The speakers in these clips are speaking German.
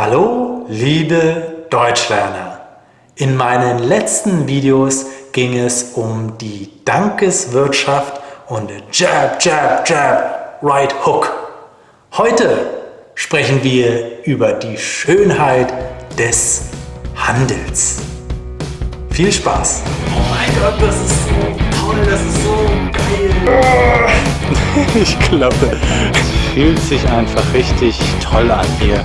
Hallo, liebe Deutschlerner! In meinen letzten Videos ging es um die Dankeswirtschaft und Jab, Jab, Jab, Right Hook. Heute sprechen wir über die Schönheit des Handels. Viel Spaß! Oh mein Gott, das ist so toll, das ist so geil! Ich glaube, es fühlt sich einfach richtig toll an hier.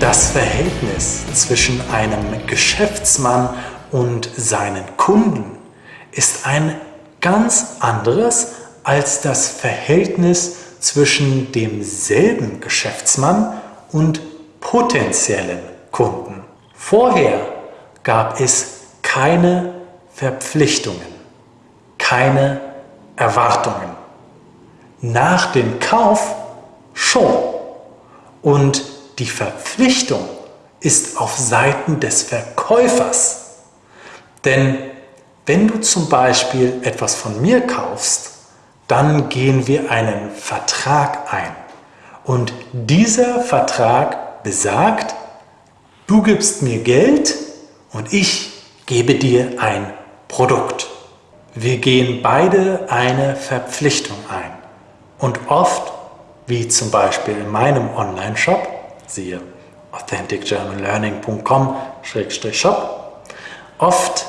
Das Verhältnis zwischen einem Geschäftsmann und seinen Kunden ist ein ganz anderes als das Verhältnis zwischen demselben Geschäftsmann und potenziellen Kunden. Vorher gab es keine Verpflichtungen, keine Erwartungen. Nach dem Kauf schon. Und die Verpflichtung ist auf Seiten des Verkäufers. Denn wenn du zum Beispiel etwas von mir kaufst, dann gehen wir einen Vertrag ein. Und dieser Vertrag besagt, du gibst mir Geld und ich gebe dir ein Produkt. Wir gehen beide eine Verpflichtung ein. Und oft, wie zum Beispiel in meinem Online-Shop, siehe authenticgermanlearning.com-shop. Oft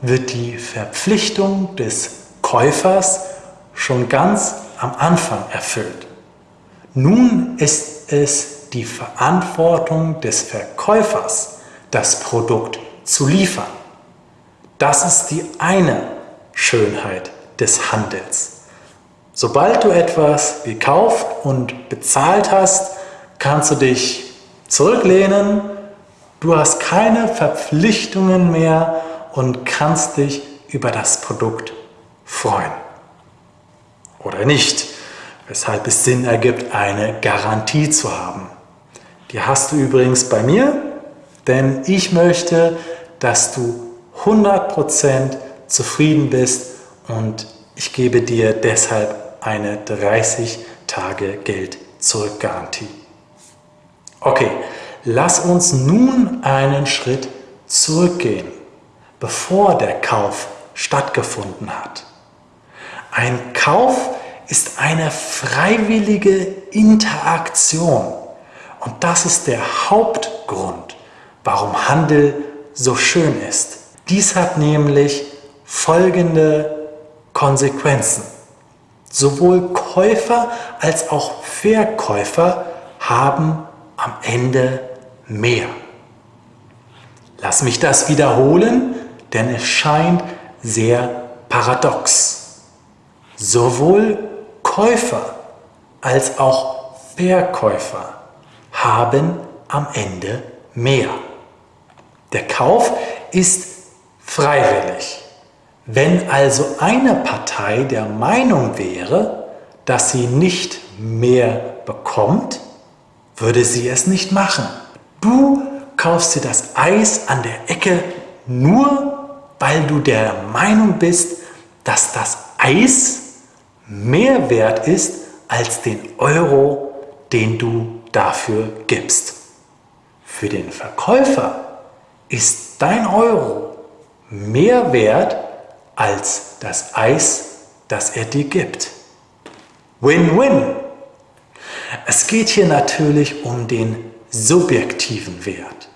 wird die Verpflichtung des Käufers schon ganz am Anfang erfüllt. Nun ist es die Verantwortung des Verkäufers, das Produkt zu liefern. Das ist die eine Schönheit des Handels. Sobald du etwas gekauft und bezahlt hast, kannst du dich zurücklehnen, du hast keine Verpflichtungen mehr und kannst dich über das Produkt freuen. Oder nicht, weshalb es Sinn ergibt, eine Garantie zu haben. Die hast du übrigens bei mir, denn ich möchte, dass du 100% zufrieden bist und ich gebe dir deshalb eine 30 Tage Geld zurück Garantie. Okay, lass uns nun einen Schritt zurückgehen, bevor der Kauf stattgefunden hat. Ein Kauf ist eine freiwillige Interaktion und das ist der Hauptgrund, warum Handel so schön ist. Dies hat nämlich folgende Konsequenzen. Sowohl Käufer als auch Verkäufer haben am Ende mehr. Lass mich das wiederholen, denn es scheint sehr paradox. Sowohl Käufer als auch Verkäufer haben am Ende mehr. Der Kauf ist freiwillig. Wenn also eine Partei der Meinung wäre, dass sie nicht mehr bekommt, würde sie es nicht machen. Du kaufst dir das Eis an der Ecke nur, weil du der Meinung bist, dass das Eis mehr wert ist als den Euro, den du dafür gibst. Für den Verkäufer ist dein Euro mehr wert als das Eis, das er dir gibt. Win-win! Es geht hier natürlich um den subjektiven Wert,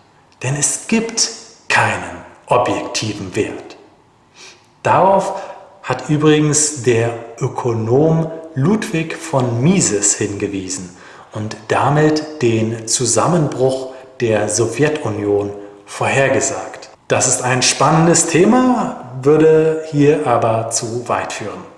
denn es gibt keinen objektiven Wert. Darauf hat übrigens der Ökonom Ludwig von Mises hingewiesen und damit den Zusammenbruch der Sowjetunion vorhergesagt. Das ist ein spannendes Thema, würde hier aber zu weit führen.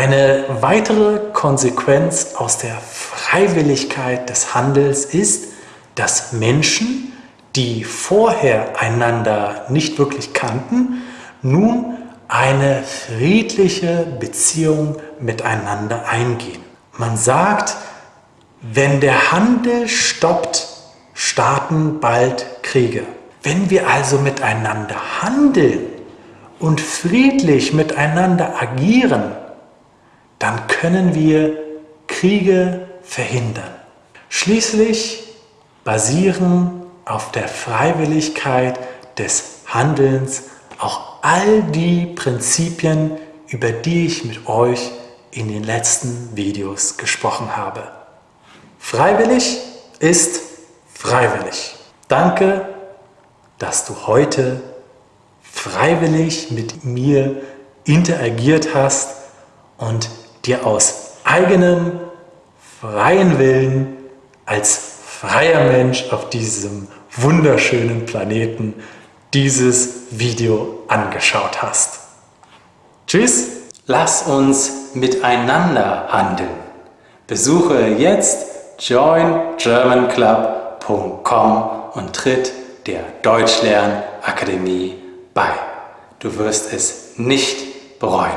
Eine weitere Konsequenz aus der Freiwilligkeit des Handels ist, dass Menschen, die vorher einander nicht wirklich kannten, nun eine friedliche Beziehung miteinander eingehen. Man sagt, wenn der Handel stoppt, starten bald Kriege. Wenn wir also miteinander handeln und friedlich miteinander agieren, dann können wir Kriege verhindern. Schließlich basieren auf der Freiwilligkeit des Handelns auch all die Prinzipien, über die ich mit euch in den letzten Videos gesprochen habe. Freiwillig ist freiwillig. Danke, dass du heute freiwillig mit mir interagiert hast und dir aus eigenem freien Willen als freier Mensch auf diesem wunderschönen Planeten dieses Video angeschaut hast. Tschüss! Lass uns miteinander handeln. Besuche jetzt joingermanclub.com und tritt der Deutschlernakademie bei. Du wirst es nicht bereuen.